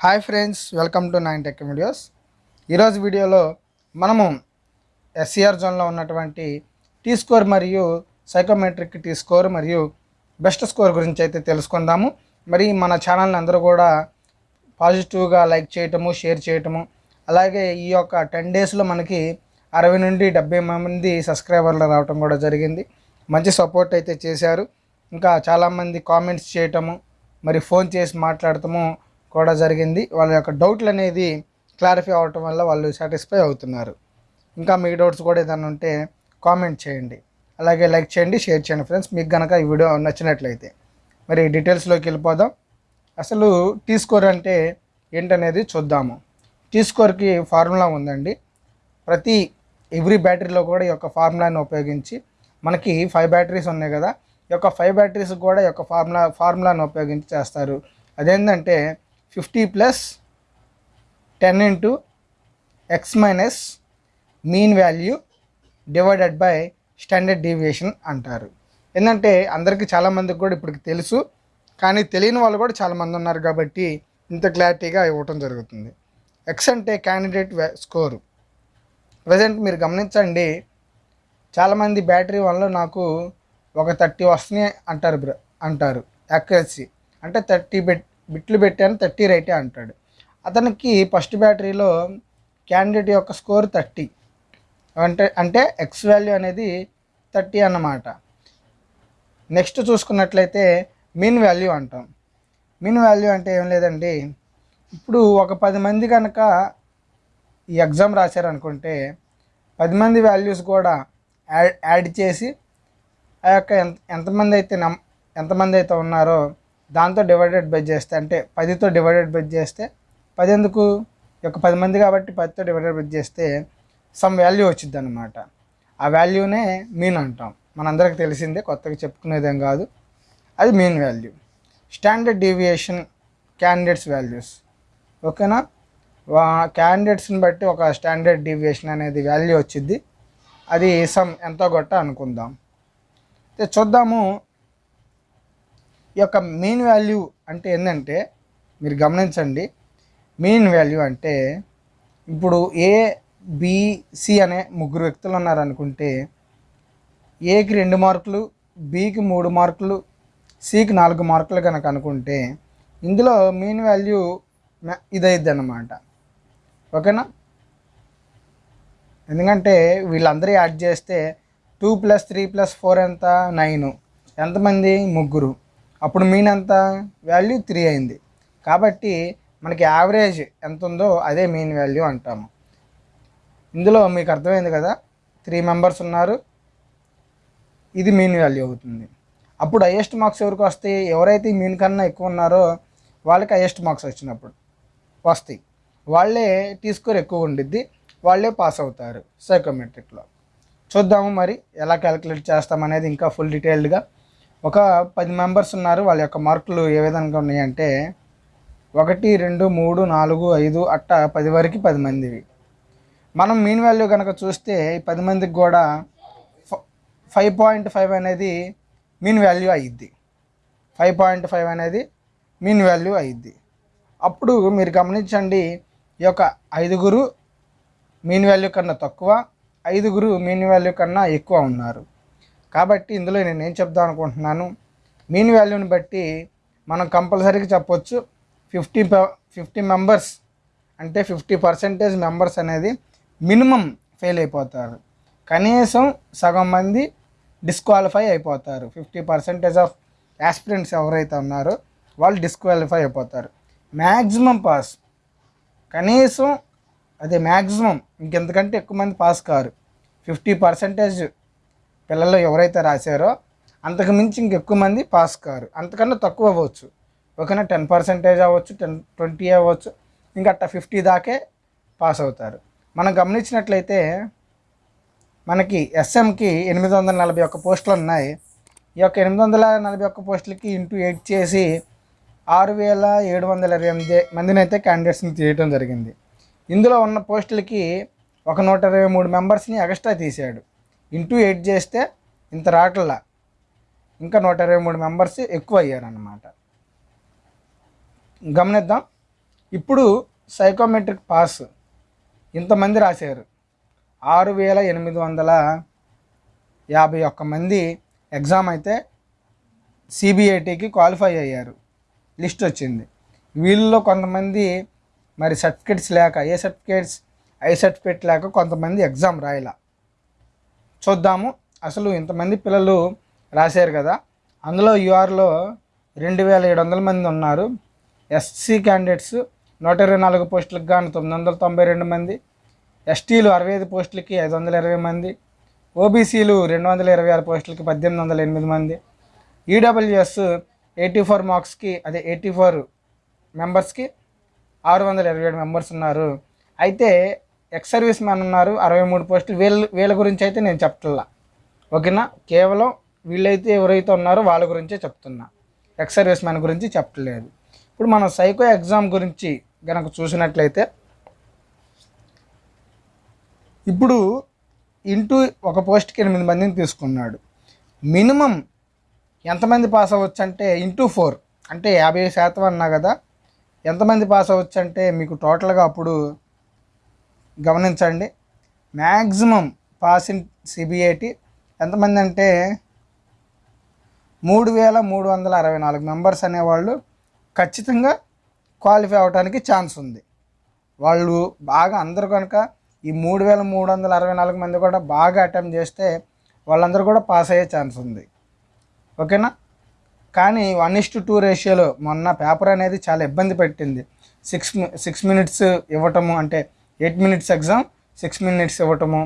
Hi friends welcome to nine tech videos. ఈరోజు వీడియోలో మనము ఎస్సీఆర్ జోన్లో ఉన్నటువంటి టీ స్కోర్ మరియు సైకోమెట్రిక్ టీ స్కోర్ మరియు బెస్ట్ స్కోర్ గురించి అయితే తెలుసుకుందాము. మరి మన ఛానల్ని అందరూ కూడా పాజిటివ్గా లైక్ చేయటము షేర్ చేయటము అలాగే ఈ యొక్క టెన్ డేస్లో మనకి అరవై నుండి డెబ్బై మంది సబ్స్క్రైబర్లు రావటం కూడా జరిగింది. మంచి సపోర్ట్ అయితే చేశారు. ఇంకా చాలామంది కామెంట్స్ చేయటము మరి ఫోన్ చేసి మాట్లాడటము కూడా జరిగింది. వాళ్ళ యొక్క డౌట్లు అనేది క్లారిఫై అవటం వల్ల వాళ్ళు సాటిస్ఫై అవుతున్నారు. ఇంకా మీ డౌట్స్ కూడా ఏదైనా ఉంటే కామెంట్ చేయండి. అలాగే లైక్ చేయండి షేర్ చేయండి ఫ్రెండ్స్. మీకు కనుక ఈ వీడియో నచ్చినట్లయితే మరి డీటెయిల్స్లోకి వెళ్ళిపోదాం. అసలు టీ స్కోర్ అంటే ఏంటనేది చూద్దాము. టీ స్కోర్కి ఫార్ములా ఉందండి. ప్రతి ఎవ్రీ బ్యాటరీలో కూడా ఈ యొక్క ఫార్ములాని ఉపయోగించి మనకి ఫైవ్ బ్యాటరీస్ ఉన్నాయి కదా ఈ యొక్క ఫైవ్ బ్యాటరీస్ కూడా ఈ యొక్క ఫార్ములా ఫార్ములాని ఉపయోగించి చేస్తారు. అదేంటంటే fifty plus ten into X minus mean value divided by standard deviation అంటారు. ఏంటంటే అందరికీ చాలామందికి కూడా ఇప్పటికి తెలుసు కానీ తెలియని వాళ్ళు కూడా చాలామంది ఉన్నారు కాబట్టి ఇంత క్లారిటీగా ఇవ్వటం జరుగుతుంది. ఎక్స్ అంటే క్యాండిడేట్ స్కోరు. ప్రజెంట్ మీరు గమనించండి చాలామంది బ్యాటరీ వల్ల నాకు ఒక థర్టీ వస్తున్నాయి అంటారు బ్ర అంటారు. యాక్యురసీ. అంటే థర్టీ బెట్ బిట్లు పెట్టాను థర్టీ రైటే అంటాడు. అతనికి ఫస్ట్ బ్యాటరీలో క్యాండిడేట్ యొక్క స్కోర్ థర్టీ. అంటే అంటే ఎక్స్ వాల్యూ అనేది థర్టీ అన్నమాట. నెక్స్ట్ చూసుకున్నట్లయితే మీన్ వాల్యూ అంటాం. మీన్ వాల్యూ అంటే ఏం లేదండి. ఇప్పుడు ఒక పది మంది కనుక ఈ ఎగ్జామ్ రాశారనుకుంటే పది మంది వాల్యూస్ కూడా యాడ్ యాడ్ చేసి ఆ యొక్క ఎంత ఎంతమంది అయితే నమ్ ఎంతమంది అయితే ఉన్నారో దాంతో డివైడెడ్ బై చేస్తే అంటే పదితో డివైడెడ్ బై చేస్తే పది ఎందుకు? ఒక పది మంది కాబట్టి పదితో డివైడెడ్ బై చేస్తే సమ్ వాల్యూ వచ్చింది అనమాట ఆ వాల్యూనే మీన్ అంటాం. మనందరికి తెలిసిందే కొత్తగా చెప్పుకునేదేం కాదు. అది mean value standard deviation candidates values ఓకేనా? క్యాండిడేట్స్ని బట్టి ఒక స్టాండర్డ్ డీవియేషన్ అనేది వాల్యూ వచ్చింది అది సమ్ ఎంతో గొట్ట అనుకుందాం. అయితే చూద్దాము ఈ యొక్క మీన్ వాల్యూ అంటే ఏంటంటే మీరు గమనించండి. మీన్ వాల్యూ అంటే ఇప్పుడు ఏ బిసి అనే ముగ్గురు వ్యక్తులు ఉన్నారనుకుంటే ఏకి రెండు మార్కులు బికి మూడు మార్కులు సికి నాలుగు మార్కులు కనుక అనుకుంటే ఇందులో మీన్ వాల్యూ ఇదైద్ది అన్నమాట ఓకేనా? ఎందుకంటే వీళ్ళందరూ యాడ్ చేస్తే two plus three plus four ఎంత? నైన్ ఎంతమంది? ముగ్గురు. అప్పుడు మీన్ ఎంత? వాల్యూ త్రీ అయింది. కాబట్టి మనకి యావరేజ్ ఎంత ఉందో అదే మీన్ వాల్యూ అంటాము. ఇందులో మీకు అర్థమైంది కదా? త్రీ మెంబర్స్ ఉన్నారు. ఇది మీన్ వాల్యూ అవుతుంది. అప్పుడు హయ్యెస్ట్ మార్క్స్ ఎవరికి వస్తాయి? ఎవరైతే మీన్ కన్నా ఎక్కువ ఉన్నారో వాళ్ళకి హయ్యెస్ట్ మార్క్స్ వచ్చినప్పుడు వస్తాయి. వాళ్ళే టీ స్కోర్ ఎక్కువ ఉండిద్ది. వాళ్ళే పాస్ అవుతారు సైకోమెట్రిక్లో చూద్దాము మరి ఎలా క్యాలిక్యులేట్ చేస్తామనేది ఇంకా ఫుల్ డీటెయిల్డ్గా ఒక పది మెంబర్స్ ఉన్నారు వాళ్ళ యొక్క మార్కులు ఏ విధంగా ఉన్నాయంటే ఒకటి రెండు మూడు నాలుగు ఐదు అట్ట పది వరకు పది మందివి మనం మీన్ వాల్యూ కనుక చూస్తే ఈ పది మందికి కూడా ఫైవ్ పాయింట్ ఫైవ్ అనేది మీన్ వాల్యూ అయ్యిద్ది ఫైవ్ పాయింట్ ఫైవ్ అనేది మీన్ వాల్యూ అయ్యిద్ది అప్పుడు మీరు గమనించండి ఈ యొక్క ఐదుగురు మీన్ వాల్యూ కన్నా తక్కువ ఐదుగురు మీన్ వాల్యూ కన్నా ఎక్కువ ఉన్నారు. కాబట్టి ఇందులో నేను ఏం చెప్దాం అనుకుంటున్నాను? మీన్ వాల్యూని బట్టి మనం కంపల్సరీగా చెప్పొచ్చు ఫిఫ్టీ ఫిఫ్టీ మెంబర్స్ అంటే ఫిఫ్టీ పర్సెంటేజ్ మెంబర్స్ అనేది మినిమం ఫెయిల్ అయిపోతారు. కనీసం సగం మంది డిస్క్వాలిఫై అయిపోతారు. ఫిఫ్టీ పర్సెంటేజ్ ఆఫ్ యాస్పిరెంట్స్ ఎవరైతే ఉన్నారో వాళ్ళు డిస్క్వాలిఫై అయిపోతారు. Maximum pass. కనీసం అదే మ్యాక్సిమం ఇంకెంతకంటే ఎక్కువ మంది పాస్ కారు. ఫిఫ్టీ పర్సెంటేజ్ పిల్లలు ఎవరైతే రాశారో అంతకు మించి ఇంకెక్కువ మంది పాస్ కారు. అంతకన్నా తక్కువ అవ్వచ్చు. ఓకేనా టెన్ పర్సెంటేజ్ అవ్వచ్చు టెన్ ట్వంటీ అవ్వచ్చు ఇంకా అట్ట ఫిఫ్టీ దాకే పాస్ అవుతారు. మనం గమనించినట్లయితే మనకి ఎస్ఎంకి ఎనిమిది వందల నలభై ఒక్క పోస్టులు ఉన్నాయి. ఈ యొక్క ఎనిమిది వందల నలభై ఒక్క పోస్టులకి ఇంటూ ఎయిట్ చేసి ఆరు వేల ఏడు వందల ఇరవై ఎనిమిది మందిని అయితే క్యాండిడేట్స్ని తీయటం జరిగింది. ఇందులో ఉన్న పోస్టులకి ఒక నూట ఇరవై మూడు మెంబర్స్ని ఎక్స్ట్రా తీసాడు ఇంటూ ఎయిట్ చేస్తే ఇంత రావట్లా. ఇంకా నూట ఇరవై మూడు మెంబర్స్ ఎక్కువ అయ్యారన్నమాట గమనిద్దాం. ఇప్పుడు సైకోమెట్రిక్ పాస్ ఇంతమంది రాశారు. ఆరు వేల ఎనిమిది వందల యాభై ఒక్క మంది ఎగ్జామ్ అయితే సిబిఐటికి క్వాలిఫై అయ్యారు. లిస్ట్ వచ్చింది. వీళ్ళలో కొంతమంది మరి సర్టిఫికేట్స్ లేక ఏ సర్టిఫికేట్స్ ఐ సర్టిఫికేట్ లేక కొంతమంది ఎగ్జామ్ రాయలా. చూద్దాము. అసలు ఇంతమంది పిల్లలు రాశారు కదా. అందులో యూఆర్లో రెండు వేల ఏడు వందల మంది ఉన్నారు. ఎస్సీ క్యాండిడేట్స్ నూట ఇరవై నాలుగు పోస్టులకు గాను తొమ్మిది వందల తొంభై రెండు మంది. ఎస్టీలు అరవై ఐదు పోస్టులకి ఐదు వందల ఇరవై మంది. ఓబీసీలు రెండు వందల ఇరవై ఆరు పోస్టులకి పద్దెనిమిది వందల ఎనిమిది మంది. ఈడబ్ల్యూఎస్ ఎయిటీ ఫోర్ మార్క్స్కి అదే ఎయిటీ ఫోర్ మెంబర్స్కి ఆరు వందల ఇరవై ఏడు మెంబర్స్ ఉన్నారు. అయితే ఎక్స్ సర్వీస్ మ్యాన్ ఉన్నారు అరవై మూడు పోస్టులు. వీళ్ళ వీళ్ళ గురించి అయితే నేను చెప్తున్నా ఓకేనా? కేవలం వీళ్ళైతే ఎవరైతే ఉన్నారో వాళ్ళ గురించే చెప్తున్నా. ఎక్స్ సర్వీస్ మ్యాన్ గురించి చెప్పట్లేదు ఇప్పుడు మనం సైకో ఎగ్జామ్ గురించి కనుక చూసినట్లయితే ఇప్పుడు ఇంటూ ఒక పోస్ట్కి ఎనిమిది మందిని తీసుకున్నాడు. మినిమం ఎంతమంది పాస్ అవ్వచ్చు అంటే ఇంటూ ఫోర్. అంటే యాభై శాతం అన్నా కదా ఎంతమంది పాస్ అవ్వచ్చు అంటే మీకు టోటల్గా అప్పుడు గమనించండి. మ్యాక్సిమం పాస్ ఇన్ సిబిఐటి ఎంతమంది అంటే మూడు వేల మూడు వందల అరవై నాలుగు మెంబర్స్ అనేవాళ్ళు ఖచ్చితంగా క్వాలిఫై అవడానికి ఛాన్స్ ఉంది. వాళ్ళు బాగా అందరూ కనుక ఈ మూడు వేల మూడు వందల అరవై నాలుగు మంది కూడా బాగా అటెంప్ట్ చేస్తే వాళ్ళందరూ కూడా పాస్ అయ్యే ఛాన్స్ ఉంది. ఓకేనా? కానీ వన్ ఇస్ టు టూ రేషియోలో మొన్న పేపర్ అనేది చాలా ఇబ్బంది పెట్టింది. సిక్స్ సిక్స్ మినిట్స్ ఇవ్వటము అంటే eight minutes exam six minutes ఇవ్వటము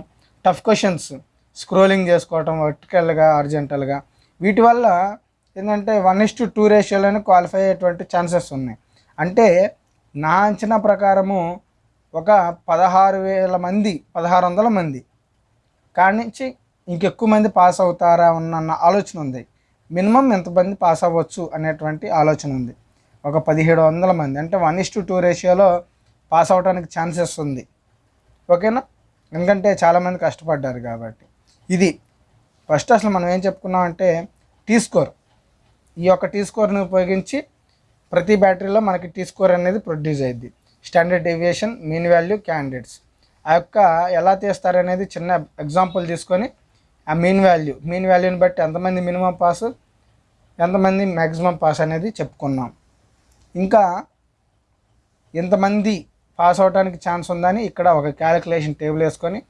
టఫ్ క్వశ్చన్స్ స్క్రోలింగ్ చేసుకోవటం వర్టికల్గా అర్జెంటల్గా వీటి వల్ల ఏంటంటే వన్ ఇస్ టు టూ రేషియోలోనే క్వాలిఫై అయ్యేటువంటి ఛాన్సెస్ ఉన్నాయి. అంటే నా అంచనా ప్రకారము ఒక పదహారు వేల మంది పదహారు వందల మంది. కాడి నుంచి ఇంకెక్కువ మంది పాస్ అవుతారా ఉన్న ఆలోచన ఉంది. మినిమం ఎంతమంది పాస్ అవ్వచ్చు అనేటువంటి ఆలోచన ఉంది. ఒక పదిహేడు వందల మంది. అంటే వన్ ఇస్ టు టూ రేషియోలో పాస్ అవడానికి ఛాన్సెస్ ఉంది. ఓకేనా? ఎందుకంటే చాలామంది కష్టపడ్డారు కాబట్టి. ఇది ఫస్ట్ అసలు మనం ఏం చెప్పుకున్నాం అంటే టీ స్కోర్ ఈ యొక్క టీ స్కోర్ని ఉపయోగించి ప్రతి బ్యాటరీలో మనకి టీ స్కోర్ అనేది ప్రొడ్యూస్ అయ్యింది standard deviation mean value candidates ఆ యొక్క ఎలా తీస్తారనేది చిన్న ఎగ్జాంపుల్ తీసుకొని ఆ మీన్ వాల్యూ మీన్ వాల్యూని బట్టి ఎంతమంది మినిమం పాస్ ఎంతమంది మ్యాక్సిమం పాస్ అనేది చెప్పుకున్నాం. ఇంకా ఎంతమంది పాస్ అవడానికి ఛాన్స్ ఉందని ఇక్కడ ఒక క్యాలిక్యులేషన్ టేబుల్ వేసుకొని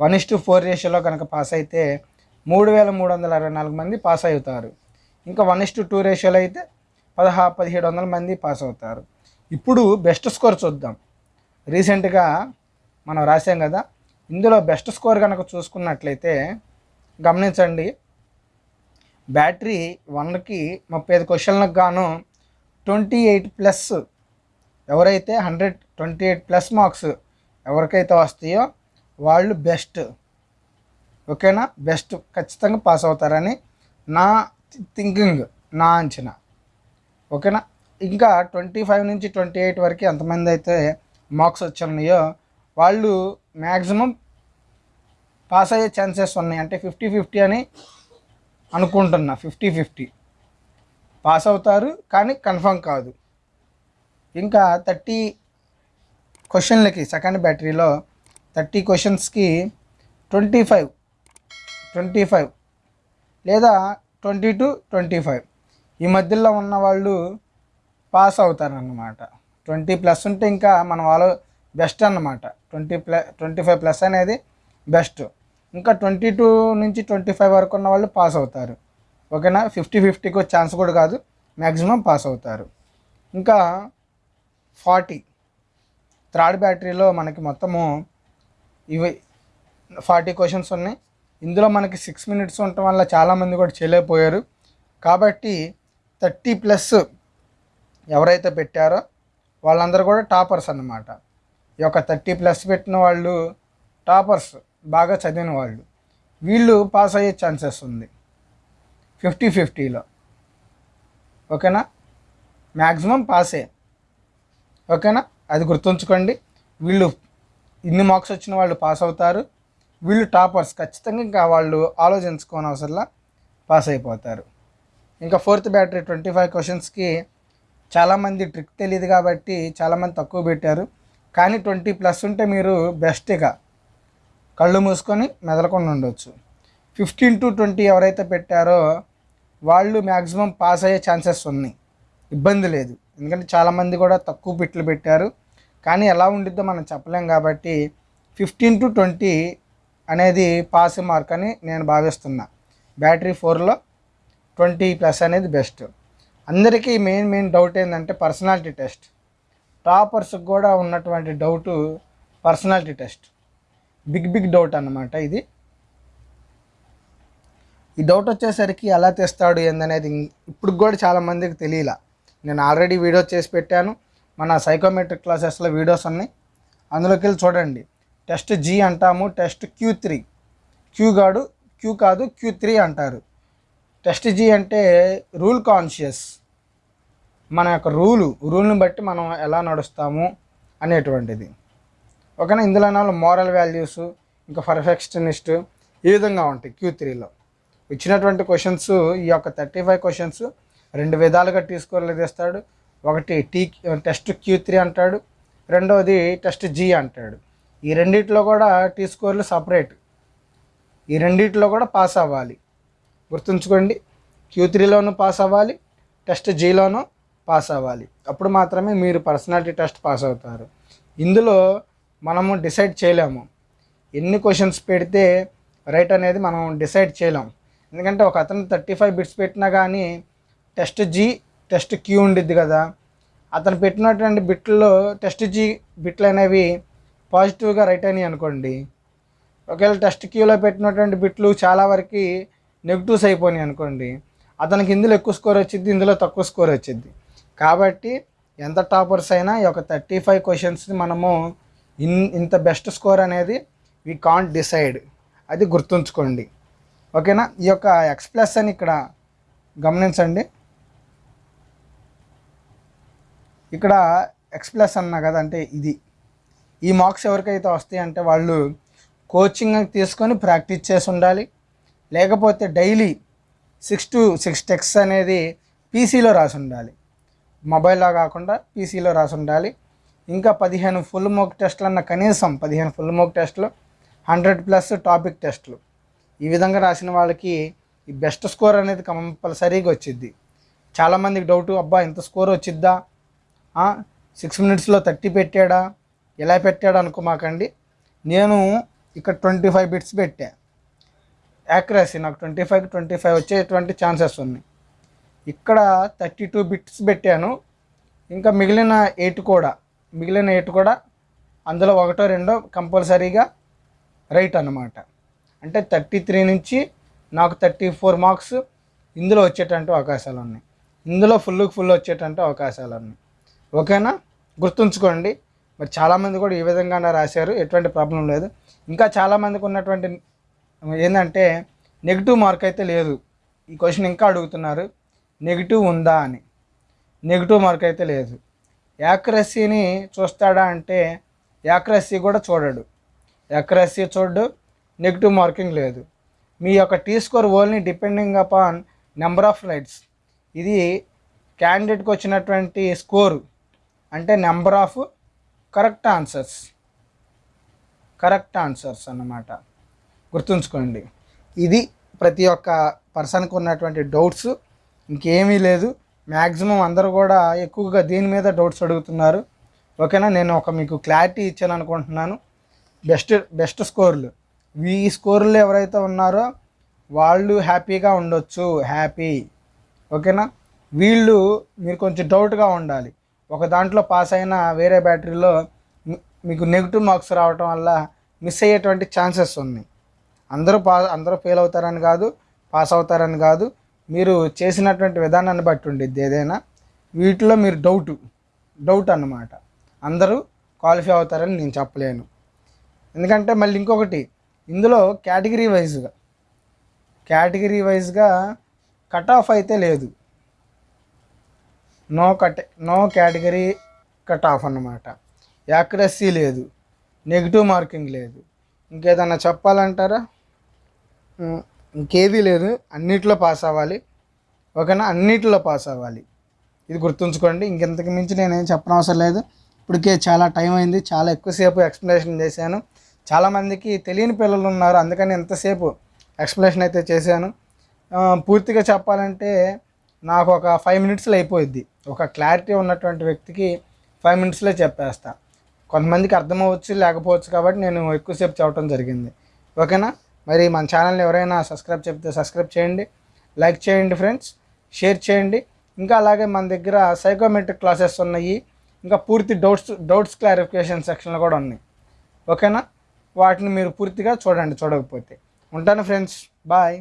వన్ ఇస్ టు ఫోర్ రేషియోలో కనుక పాస్ అయితే మూడు వేల మూడు వందల అరవై నాలుగు మంది పాస్ అవుతారు. ఇంకా వన్ ఇస్ టు టూ రేషియోలో అయితే పదహా పదిహేడు వందల మంది పాస్ అవుతారు. ఇప్పుడు బెస్ట్ స్కోర్ చూద్దాం. రీసెంట్గా మనం రాసాం కదా ఇందులో బెస్ట్ స్కోర్ కనుక చూసుకున్నట్లయితే గమనించండి బ్యాటరీ వన్కి ముప్పై ఐదు క్వశ్చన్లకు గాను ట్వంటీ ఎయిట్ ప్లస్ ఎవరైతే hundred twenty eight plus marks ఎవరికైతే వస్తాయో వాళ్ళు బెస్ట్. ఓకేనా? బెస్ట్ ఖచ్చితంగా పాస్ అవుతారని నా థింకింగ్ నా అంచనా. ఓకేనా? ఇంకా ట్వంటీ ఫైవ్ నుంచి ట్వంటీ ఎయిట్ వరకు ఎంతమంది అయితే మార్క్స్ వచ్చున్నాయో వాళ్ళు మ్యాక్సిమం పాస్ అయ్యే ఛాన్సెస్ ఉన్నాయి. అంటే ఫిఫ్టీ ఫిఫ్టీ అని అనుకుంటున్నా. Fifty fifty. పాస్ అవుతారు కానీ కన్ఫర్మ్ కాదు. ఇంకా థర్టీ క్వశ్చన్లకి సెకండ్ బ్యాటరీలో థర్టీ క్వశ్చన్స్కి ట్వంటీ ఫైవ్ ట్వంటీ ఫైవ్ లేదా ట్వంటీ టు ట్వంటీ ఫైవ్. ఈ మధ్యలో ఉన్న వాళ్ళు పాస్ అవుతారన్నమాట. ట్వంటీ ప్లస్ ఉంటే ఇంకా మన వాళ్ళు బెస్ట్ అన్నమాట. Twenty plus twenty five plus అనేది బెస్ట్. ఇంకా ట్వంటీ టూ నుంచి ట్వంటీ ఫైవ్ వరకు ఉన్న వాళ్ళు పాస్ అవుతారు. ఓకేనా? ఫిఫ్టీ ఫిఫ్టీకి ఛాన్స్ కూడా కాదు మ్యాక్సిమం పాస్ అవుతారు. ఇంకా ఫార్టీ థర్డ్ బ్యాటరీలో మనకి మొత్తము ఇవి ఫార్టీ క్వశ్చన్స్ ఉన్నాయి. ఇందులో మనకి సిక్స్ మినిట్స్ ఉండటం వల్ల చాలామంది కూడా చేయలేకపోయారు. కాబట్టి థర్టీ ప్లస్ ఎవరైతే పెట్టారో వాళ్ళందరూ కూడా టాపర్స్ అన్నమాట. ఈ యొక్క థర్టీ ప్లస్ పెట్టిన వాళ్ళు టాపర్స్ బాగా చదివిన వాళ్ళు. వీళ్ళు పాస్ అయ్యే ఛాన్సెస్ ఉంది. ఫిఫ్టీ ఫిఫ్టీలో ఓకేనా? మ్యాక్సిమం పాసే ఓకేనా? అది గుర్తుంచుకోండి. వీళ్ళు ఇన్ని మార్క్స్ వచ్చిన వాళ్ళు పాస్ అవుతారు. వీళ్ళు టాపర్స్ ఖచ్చితంగా ఇంకా వాళ్ళు ఆలోచించుకోని అవసరంలా పాస్ అయిపోతారు. ఇంకా ఫోర్త్ బ్యాటరీ ట్వంటీ ఫైవ్ క్వశ్చన్స్కి చాలామంది ట్రిక్ తెలియదు కాబట్టి చాలామంది తక్కువ పెట్టారు. కానీ ట్వంటీ ప్లస్ ఉంటే మీరు బెస్ట్గా కళ్ళు మూసుకొని మెదలకుండా ఉండొచ్చు. ఫిఫ్టీన్ టు ట్వంటీ ఎవరైతే పెట్టారో వాళ్ళు మ్యాక్సిమం పాస్ అయ్యే ఛాన్సెస్ ఉన్నాయి. ఇబ్బంది లేదు. ఎందుకంటే చాలామంది కూడా తక్కువ బిట్లు పెట్టారు. కానీ ఎలా ఉండిద్దో మనం చెప్పలేం కాబట్టి ఫిఫ్టీన్ టు ట్వంటీ అనేది పాస్ మార్క్ అని నేను భావిస్తున్నా. బ్యాటరీ ఫోర్లో ట్వంటీ ప్లస్ అనేది బెస్ట్. అందరికీ మెయిన్ మెయిన్ డౌట్ ఏంటంటే పర్సనాలిటీ టెస్ట్. టాపర్స్కి కూడా ఉన్నటువంటి doubt personality test. Big big doubt అన్నమాట ఇది. ఈ డౌట్ వచ్చేసరికి ఎలా తెస్తాడు ఏందనేది ఇప్పుడు కూడా చాలా మందికి తెలియలా. నేను ఆల్రెడీ వీడియో చేసి పెట్టాను. మన సైకోమెట్రిక్ క్లాసెస్లో వీడియోస్ ఉన్నాయి. అందులోకి వెళ్ళి చూడండి. టెస్ట్ జీ అంటాము టెస్ట్ క్యూ త్రీ. క్యూ కాదు క్యూ కాదు క్యూ త్రీ అంటారు. టెస్ట్ జీ అంటే రూల్ కాన్షియస్. మన యొక్క రూలు రూల్ని బట్టి మనం ఎలా నడుస్తాము అనేటువంటిది. ఓకేనా? ఇందులో మోరల్ వాల్యూస్ ఇంకా పర్ఫెక్షనిస్ట్ ఈ విధంగా ఉంటాయి క్యూ త్రీలో. ఇచ్చినటువంటి క్వశ్చన్స్ ఈ యొక్క థర్టీ ఫైవ్ క్వశ్చన్స్ రెండు విధాలుగా టీ స్కోర్లు తీస్తాడు ఒకటి టీ టెస్ట్ క్యూ త్రీ అంటాడు. రెండవది టెస్ట్ జీ అంటాడు. ఈ రెండిట్లో కూడా టీ స్కోర్లు సపరేట్. ఈ రెండిట్లో కూడా పాస్ అవ్వాలి. గుర్తుంచుకోండి క్యూ త్రీలోనూ పాస్ అవ్వాలి టెస్ట్ జీలోనూ పాస్ అవ్వాలి. అప్పుడు మాత్రమే మీరు పర్సనాలిటీ టెస్ట్ పాస్ అవుతారు. ఇందులో మనము డిసైడ్ చేయలేము. ఎన్ని క్వశ్చన్స్ పెడితే రైట్ అనేది మనం డిసైడ్ చేయలేం. ఎందుకంటే ఒక అతను థర్టీ ఫైవ్ బిట్స్ పెట్టినా కానీ టెస్ట్ జీ టెస్ట్ క్యూ ఉండిద్ది కదా. అతను పెట్టినటువంటి బిట్లలో టెస్ట్ జీ బిట్లు అనేవి పాజిటివ్గా రైట్ అయినాయి అనుకోండి. ఒకవేళ టెస్ట్ క్యూలో పెట్టినటువంటి బిట్లు చాలా వరకు నెగిటివ్స్ అయిపోయినాయి అనుకోండి. అతనికి ఇందులో ఎక్కువ స్కోర్ వచ్చింది ఇందులో తక్కువ స్కోర్ వచ్చింది కాబట్టి ఎంత టాపర్స్ అయినా ఈ యొక్క థర్టీ ఫైవ్ క్వశ్చన్స్ని మనము ఇన్ ఇంత బెస్ట్ స్కోర్ అనేది వీ కాంట్ డిసైడ్. అది గుర్తుంచుకోండి. ఓకేనా? ఈ యొక్క ఎక్స్ప్లెస్ అని ఇక్కడ గమనించండి. ఇక్కడ ఎక్స్ ప్లస్ అన్నా కదా అంటే ఇది. ఈ మార్క్స్ ఎవరికైతే వస్తాయంటే వాళ్ళు కోచింగ్ తీసుకొని ప్రాక్టీస్ చేసి ఉండాలి. లేకపోతే daily six to six tests అనేది పీసీలో రాసి ఉండాలి. మొబైల్లో కాకుండా పీసీలో రాసి ఉండాలి. ఇంకా పదిహేను ఫుల్ మోక్ టెస్ట్లు అన్న కనీసం పదిహేను ఫుల్ మోక్ టెస్ట్లు హండ్రెడ్ ప్లస్ టాపిక్ టెస్ట్లు ఈ విధంగా రాసిన వాళ్ళకి ఈ బెస్ట్ స్కోర్ అనేది కంపల్సరీగా వచ్చిద్ది. చాలామందికి డౌట్ అబ్బా ఇంత స్కోర్ వచ్చిద్దా? సిక్స్ మినిట్స్లో థర్టీ పెట్టాడా? ఎలా పెట్టాడు అనుకోమాకండి. నేను ఇక్కడ ట్వంటీ ఫైవ్ బిట్స్ పెట్టా. యాక్యురసీ నాకు ట్వంటీ ఫైవ్ ట్వంటీ ఫైవ్ వచ్చేటువంటి ఛాన్సెస్ ఉన్నాయి. ఇక్కడ థర్టీ టూ బిట్స్ పెట్టాను. ఇంకా మిగిలిన ఎయిట్ కూడా మిగిలిన ఎయిట్ కూడా అందులో ఒకటో రెండో కంపల్సరీగా రైట్ అన్నమాట. అంటే థర్టీ త్రీ నుంచి నాకు థర్టీ ఫోర్ మార్క్స్ ఇందులో వచ్చేటంటే అవకాశాలు ఉన్నాయి. ఇందులో ఫుల్కి ఫుల్ వచ్చేటంటే అవకాశాలు ఉన్నాయి. ఓకేనా? గుర్తుంచుకోండి. మరి చాలామంది కూడా ఈ విధంగానే రాశారు. ఎటువంటి ప్రాబ్లం లేదు. ఇంకా చాలామందికి ఉన్నటువంటి ఏంటంటే నెగిటివ్ మార్క్ అయితే లేదు. ఈ క్వశ్చన్ ఇంకా అడుగుతున్నారు. నెగిటివ్ ఉందా అని. నెగిటివ్ మార్క్ అయితే లేదు. యాక్రసీని చూస్తాడా అంటే యాక్రసీ కూడా చూడడు. యాక్రసీ చూడడు నెగిటివ్ మార్కింగ్ లేదు. మీ యొక్క T score only depending upon number of rights ఇది క్యాండిడేట్కి వచ్చినటువంటి స్కోరు అంటే number of correct answers correct answers అన్నమాట. గుర్తుంచుకోండి. ఇది ప్రతి ఒక్క పర్సన్కి ఉన్నటువంటి డౌట్స్ ఇంకేమీ లేదు. మ్యాక్సిమం అందరూ కూడా ఎక్కువగా దీని మీద డౌట్స్ అడుగుతున్నారు. ఓకేనా? నేను ఒక మీకు క్లారిటీ ఇచ్చాను అనుకుంటున్నాను బెస్ట్ బెస్ట్ స్కోర్లు ఈ స్కోర్లు ఎవరైతే ఉన్నారో వాళ్ళు హ్యాపీగా ఉండొచ్చు. హ్యాపీ ఓకేనా? వీళ్ళు మీరు కొంచెం డౌట్గా ఉండాలి. ఒక దాంట్లో పాస్ అయిన వేరే బ్యాటరీలో మీకు నెగిటివ్ మార్క్స్ రావటం వల్ల మిస్ అయ్యేటువంటి ఛాన్సెస్ ఉన్నాయి అందరూ పా అందరూ ఫెయిల్ అవుతారని కాదు పాస్ అవుతారని కాదు. మీరు చేసినటువంటి విధానాన్ని బట్టి ఉండిద్ది ఏదైనా. వీటిలో మీరు డౌట్ డౌట్ అన్నమాట. అందరూ క్వాలిఫై అవుతారని నేను చెప్పలేను. ఎందుకంటే మళ్ళీ ఇంకొకటి ఇందులో కేటగిరీ వైజ్గా కేటగిరీ వైజ్గా కట్ ఆఫ్ అయితే లేదు. No cut no category cut off అన్నమాట. యాక్యురసీ లేదు. నెగిటివ్ మార్కింగ్ లేదు. ఇంకేదన్నా చెప్పాలంటారా? ఇంకేదీ లేదు. అన్నిట్లో పాస్ అవ్వాలి. ఓకేనా? అన్నిట్లో పాస్ అవ్వాలి. ఇది గుర్తుంచుకోండి. ఇంకెంతకు మించి నేనేం చెప్పనవసరం లేదు. ఇప్పటికే చాలా టైం అయింది. చాలా ఎక్కువసేపు ఎక్స్ప్లెనేషన్ చేశాను. చాలామందికి తెలియని పిల్లలు ఉన్నారు. అందుకని ఎంతసేపు ఎక్స్ప్లెనేషన్ అయితే చేశాను. పూర్తిగా చెప్పాలంటే నాకు ఒక ఫైవ్ మినిట్స్లో అయిపోయిద్ది. ఒక క్లారిటీ ఉన్నటువంటి వ్యక్తికి ఫైవ్ మినిట్స్లో చెప్పేస్తా. కొంతమందికి అర్థమవచ్చు లేకపోవచ్చు కాబట్టి నేను ఎక్కువసేపు చెప్పడం జరిగింది. ఓకేనా? మరి మన ఛానల్ని ఎవరైనా సబ్స్క్రైబ్ చెప్తే సబ్స్క్రైబ్ చేయండి. లైక్ చేయండి ఫ్రెండ్స్ షేర్ చేయండి. ఇంకా అలాగే మన దగ్గర సైకోమెట్రిక్ క్లాసెస్ ఉన్నాయి. ఇంకా పూర్తి డౌట్స్ డౌట్స్ క్లారిఫికేషన్ సెక్షన్లు కూడా ఉన్నాయి. ఓకేనా? వాటిని మీరు పూర్తిగా చూడండి చూడకపోతే. ఉంటాను ఫ్రెండ్స్ బాయ్